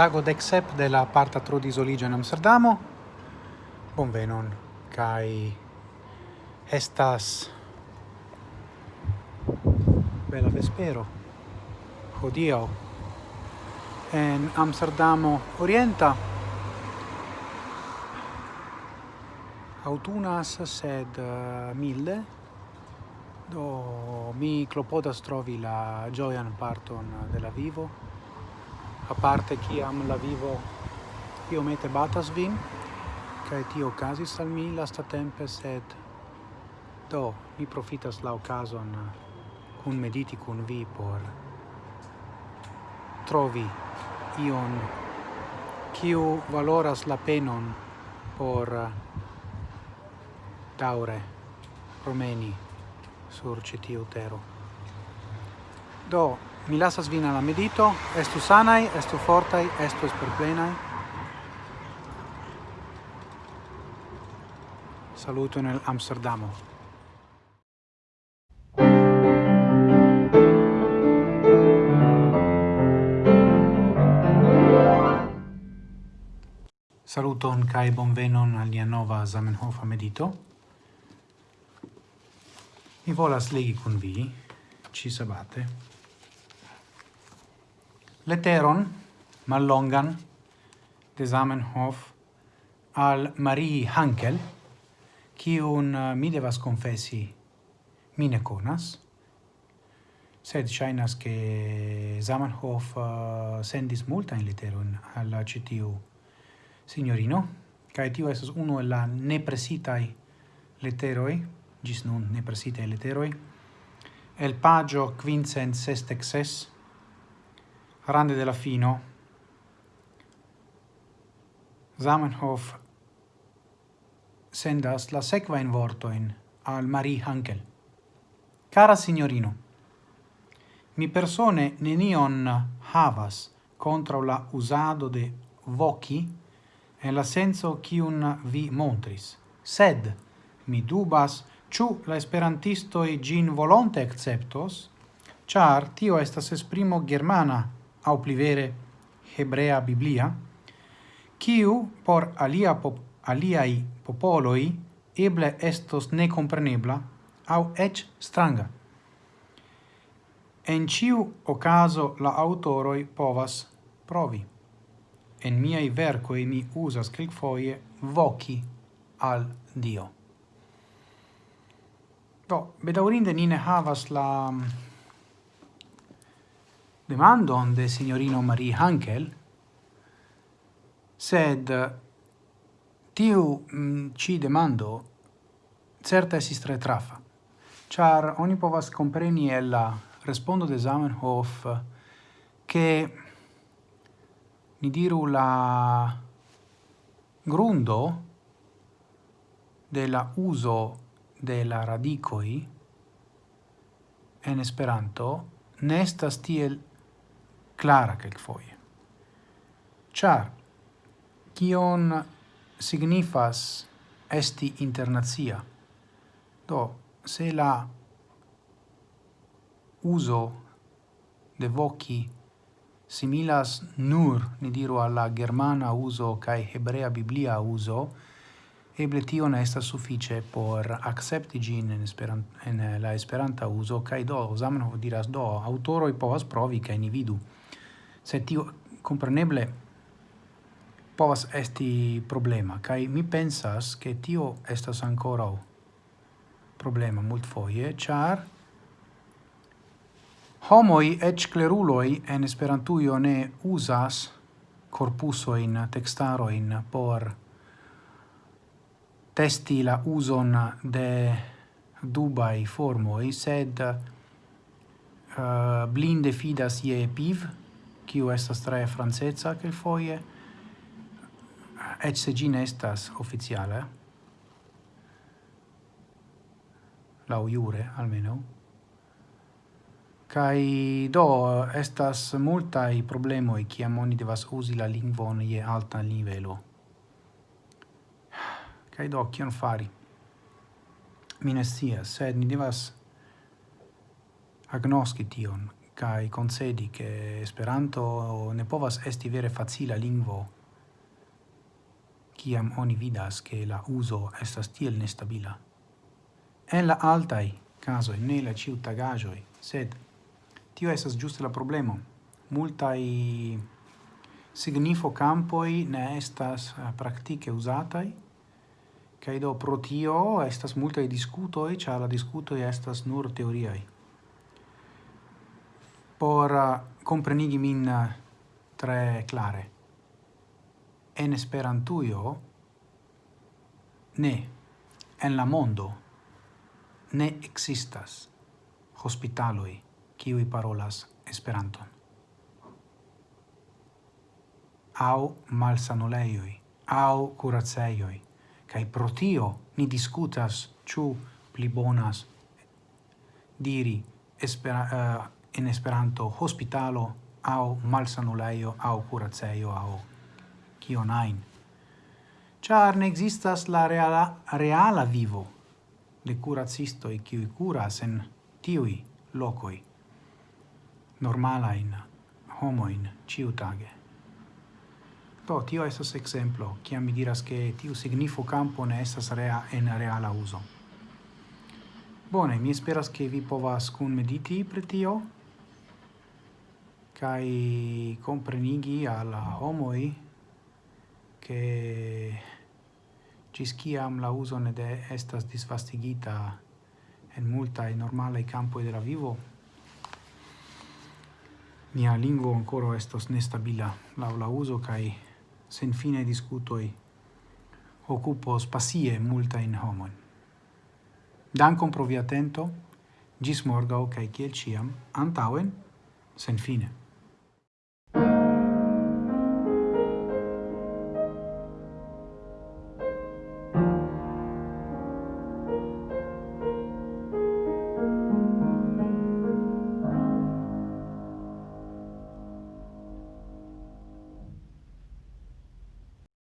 tago dexep de la parta trudisoliĝo in Amsterdamo. Bonvenon kai estas bella vespero. Hodiaŭ en Amsterdamo orienta autunas sed eh, milde do mi clopodas trovi la gioian parton de la vivo a parte chi am la vivo iomete batas vin, cae ti occasi al mi lastatempe, sed do mi profitas la ocason eh, cun mediti cun vi por trovi ion kiu valoras la penon por eh, daure promeni sur citiu tero. Do, Mi lasas vin alla medito, estu sanai, estu fortai, estu esperplenai. Saluto nel Amsterdamo. Saluton kai bonvenon al nia nova Zamenhof medito. Mi volas legi kun vi ci sabate letteron mallongan de Zamenhof al Marie Hankel, kiun uh, eh, mi devas confessi mine conas, sed shainas che Zamenhof uh, sendis multain letteron al citiu signorino, cae tio esas uno la nepresitai letteroi, gis nun nepresitai letteroi, el pagio quincent sestexes, Grande della fino Zamenhof sendas la sequa in vortoin al Marie Hankel. Cara signorino, mi persone nenion havas contra la usado de voci en la senso kiun vi montris, sed mi dubas ciu la esperantistoi gin volonte acceptos, char tio estas esprimo germana au plivere hebrea biblia, quiu por alia pop aliai popoloi eble estos necomprenebla au ec stranga. En ciu ocaso la autoroi povas provi. En miei vercoi mi usas quelquefoie voci al Dio. Do, bedaurinde nine havas la demandon de signorino Marie Hankel, sed eh, tiu mm, ci demando certa esis tre trafa, char oni povas compreni el la respondo de Zamenhof che ni diru la grundo de la uso de la radicoi en Esperanto nestas tiel clara quelquefoie. Char, kion signifas esti internazia? Do, se la uso de voci similas nur, ni diru, alla germana uso cae hebrea biblia uso, eble tio ne estas suffice por accepti gin en, esperant, la esperanta uso, cae do, Zamenhof diras do, autoroi povas provi, cae ni vidu se tio compreneble povas esti problema, kai mi pensas che tio estas ancora problema mult foie, char homoi et cleruloi en esperantujo ne usas corpuso in textaro in por testi la uson de dubai formoi, sed uh, blinde fidas ie piv, kiu estas tre franceca kelkfoje, ec se gin estas oficiale, lau jure almeno, Kai do estas problema i kiam oni devas usi la lingvon je alta nivelo. Kai do kion fari? Mi ne sed ni devas agnoski tion kai concedi che Esperanto ne povas esti vere facila lingvo kiam oni vidas che la uso estas tiel nestabila. En la altai caso ne la ciutagajoi, sed tio esas giuste la problemo. Multai signifo campoi ne estas eh, praktike usatai, kai do pro tio estas multai discutoi, cia la discuto estas nur teoriai por eh, comprenigi min eh, tre clare. En Esperantujo ne, en la mondo, ne existas hospitaloi kiui parolas Esperanton. Au malsanuleioi, au curaceioi, cae pro tio ni discutas ciu pli bonas diri espera, uh, in Esperanto hospitalo au malsanulejo au curacejo au kion ajn. char ne existas la reala reala vivo de curacisto e qui curas en tiui locoi normala in homo in ciutage to tio esas exemplo kiam mi diras che tiu signifo campo ne esas rea en reala uso. Bone, mi esperas che vi povas cun mediti pre tio, kai comprenigi alla homoi che cis ciam la uso ne de estas disvastigita en multa e normale campo de la vivo mia lingua ancora estos nestabila la la uso kai sen fine discutoi occupo spasie multa in homon. Dankon pro via atento gis morgau kai kiel ciam antauen sen fine.